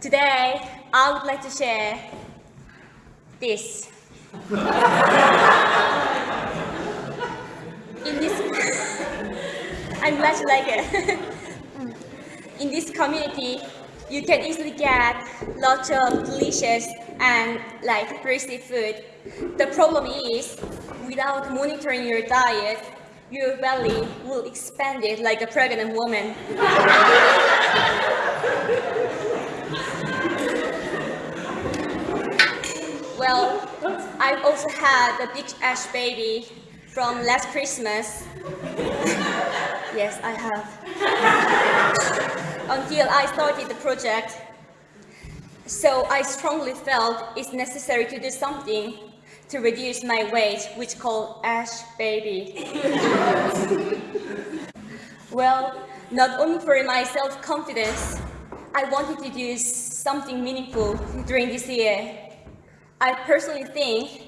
Today, I would like to share this. In this, I'm glad you like it. In this community, you can easily get lots of delicious and like tasty food. The problem is, without monitoring your diet, your belly will expand it like a pregnant woman. well, I've also had a big ash baby from last Christmas. yes, I have. Until I started the project. So I strongly felt it's necessary to do something to reduce my weight, which called Ash Baby. well, not only for my self-confidence, I wanted to do something meaningful during this year. I personally think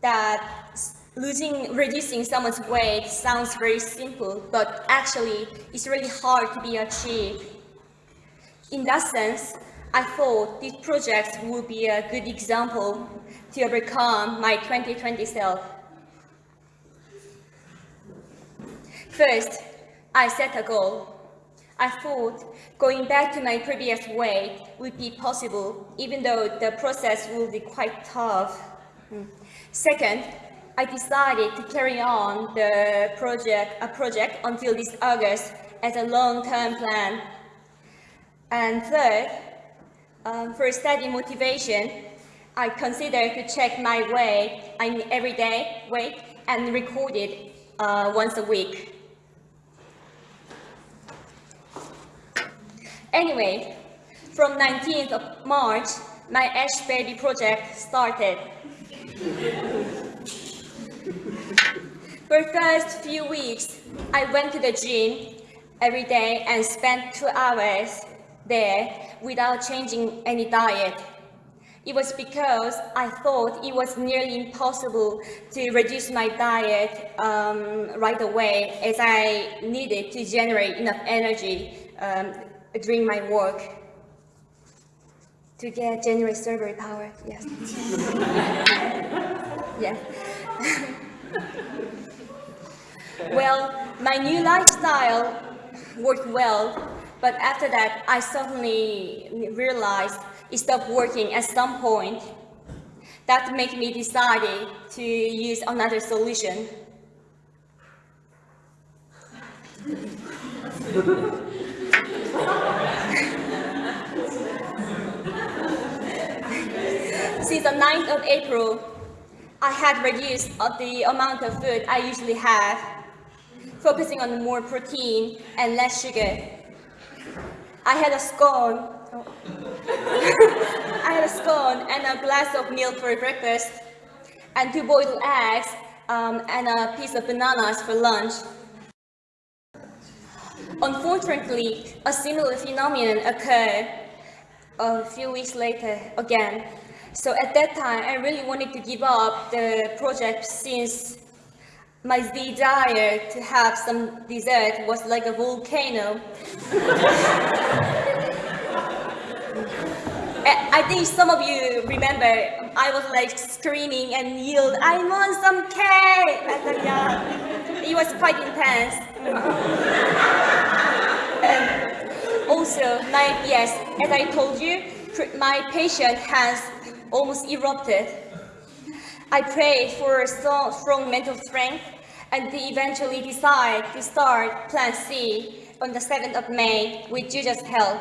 that losing, reducing someone's weight sounds very simple, but actually it's really hard to be achieved. In that sense, I thought this project would be a good example to overcome my 2020 self. First, I set a goal. I thought going back to my previous weight would be possible, even though the process will be quite tough. Second, I decided to carry on the project, a project until this August as a long-term plan. And third, um, for study motivation, I consider to check my weight, I mean everyday weight, and record it uh, once a week. Anyway, from 19th of March, my Ash Baby project started. For the first few weeks, I went to the gym every day and spent two hours there without changing any diet. It was because I thought it was nearly impossible to reduce my diet um, right away as I needed to generate enough energy um, during my work to get generate server power, yes. yeah. well, my new lifestyle worked well but after that, I suddenly realized it stopped working at some point. That made me decide to use another solution. Since the 9th of April, I had reduced the amount of food I usually have, focusing on more protein and less sugar. I had a scone. I had a scone and a glass of milk for breakfast, and two boiled eggs, um, and a piece of bananas for lunch. Unfortunately, a similar phenomenon occurred a few weeks later again. So at that time, I really wanted to give up the project since my desire to have some dessert was like a volcano. I think some of you remember I was like screaming and yelled, I want some cake! It was quite intense. Also, my, yes, as I told you, my patient has almost erupted. I prayed for a strong, strong mental strength and they eventually decide to start Plan C on the 7th of May with Juja's help.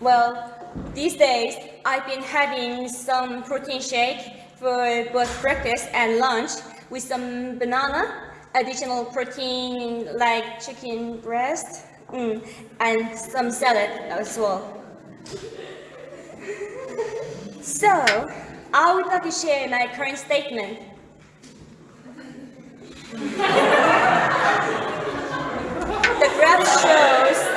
well, these days I've been having some protein shake for both breakfast and lunch with some banana, additional protein like chicken breast, mm, and some salad as well. So, I would like to share my current statement. the graph shows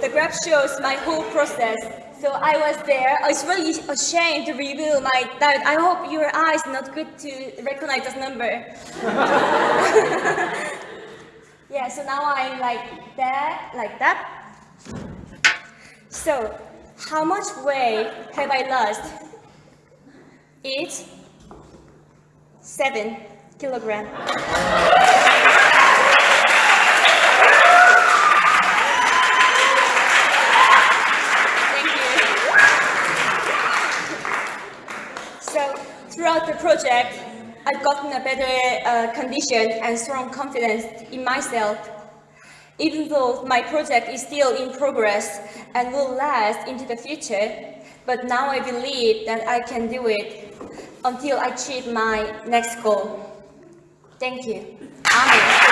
the graph shows my whole process. So I was there. I was really ashamed to reveal my diet. I hope your eyes not good to recognize this number. yeah, so now I'm like that, like that. So, how much weight have I lost? It's seven kilogram. Thank you. So, I've gotten a better uh, condition and strong confidence in myself. Even though my project is still in progress and will last into the future, but now I believe that I can do it until I achieve my next goal. Thank you. Amen.